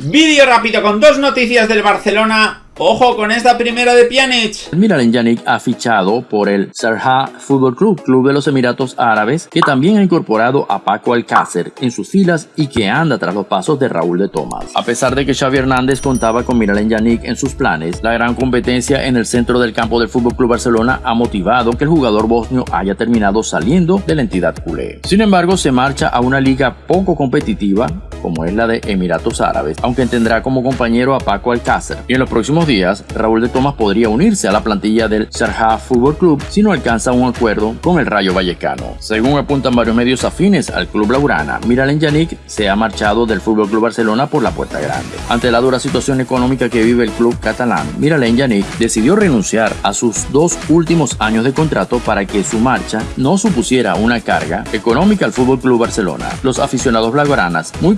Vídeo rápido con dos noticias del Barcelona Ojo con esta primera de Pjanic. Miralem Yannick ha fichado por el Sarha Football Club, club de los Emiratos Árabes, que también ha incorporado a Paco Alcácer en sus filas y que anda tras los pasos de Raúl de Tomás. A pesar de que Xavi Hernández contaba con Miralem Yannick en sus planes, la gran competencia en el centro del campo del Fútbol Club Barcelona ha motivado que el jugador bosnio haya terminado saliendo de la entidad culé. Sin embargo, se marcha a una liga poco competitiva como es la de Emiratos Árabes, aunque tendrá como compañero a Paco Alcácer. Y en los próximos días, Raúl de Tomás podría unirse a la plantilla del Sharjah Fútbol Club si no alcanza un acuerdo con el Rayo Vallecano. Según apuntan varios medios afines al club laurana, Miralem Yannick se ha marchado del Fútbol Club Barcelona por la puerta grande. Ante la dura situación económica que vive el club catalán, Miralem Yannick decidió renunciar a sus dos últimos años de contrato para que su marcha no supusiera una carga económica al Fútbol Club Barcelona. Los aficionados blaugranas, muy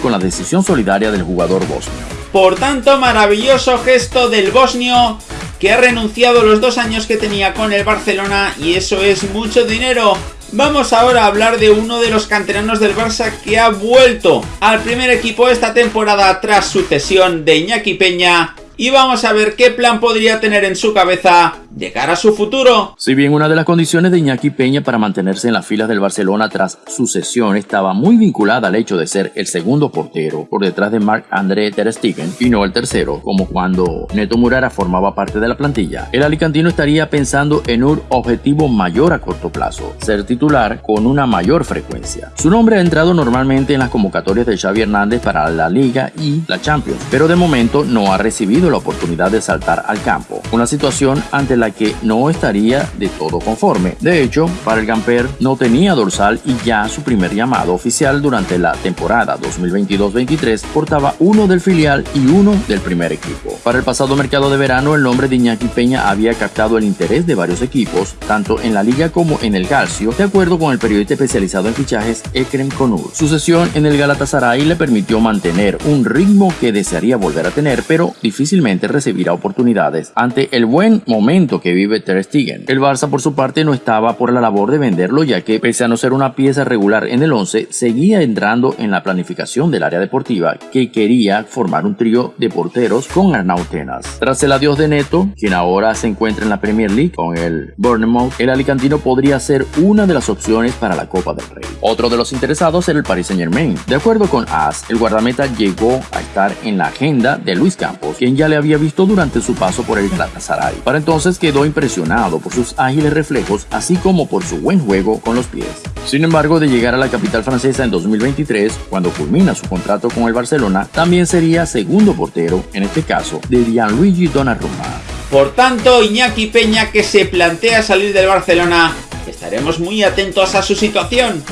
con la decisión solidaria del jugador bosnio. Por tanto, maravilloso gesto del bosnio que ha renunciado los dos años que tenía con el Barcelona y eso es mucho dinero. Vamos ahora a hablar de uno de los canteranos del Barça que ha vuelto al primer equipo esta temporada tras su cesión de Iñaki Peña y vamos a ver qué plan podría tener en su cabeza de cara a su futuro. Si bien una de las condiciones de Iñaki Peña para mantenerse en las filas del Barcelona tras su cesión estaba muy vinculada al hecho de ser el segundo portero por detrás de Marc-André Ter Stegen y no el tercero, como cuando Neto Murara formaba parte de la plantilla, el alicantino estaría pensando en un objetivo mayor a corto plazo, ser titular con una mayor frecuencia. Su nombre ha entrado normalmente en las convocatorias de Xavi Hernández para la Liga y la Champions, pero de momento no ha recibido la oportunidad de saltar al campo, una situación ante la que no estaría de todo conforme. De hecho, para el Gamper no tenía dorsal y ya su primer llamado oficial durante la temporada 2022-23 portaba uno del filial y uno del primer equipo. Para el pasado mercado de verano, el nombre de Iñaki Peña había captado el interés de varios equipos, tanto en la liga como en el Calcio, de acuerdo con el periodista especializado en fichajes Ekrem Konur. Su sesión en el Galatasaray le permitió mantener un ritmo que desearía volver a tener, pero difícilmente recibirá oportunidades ante el buen momento que vive Ter Stegen. El Barça por su parte no estaba por la labor de venderlo ya que pese a no ser una pieza regular en el 11, seguía entrando en la planificación del área deportiva que quería formar un trío de porteros con Arnau Tenas. Tras el adiós de Neto, quien ahora se encuentra en la Premier League con el Bournemouth, el alicantino podría ser una de las opciones para la Copa del Rey. Otro de los interesados era el Paris Saint Germain. De acuerdo con AS, el guardameta llegó a estar en la agenda de Luis Campos, quien ya le había visto durante su paso por el Galatasaray. Para entonces quedó impresionado por sus ágiles reflejos, así como por su buen juego con los pies. Sin embargo, de llegar a la capital francesa en 2023, cuando culmina su contrato con el Barcelona, también sería segundo portero, en este caso, de Gianluigi Donnarumma. Por tanto, Iñaki Peña que se plantea salir del Barcelona, estaremos muy atentos a su situación.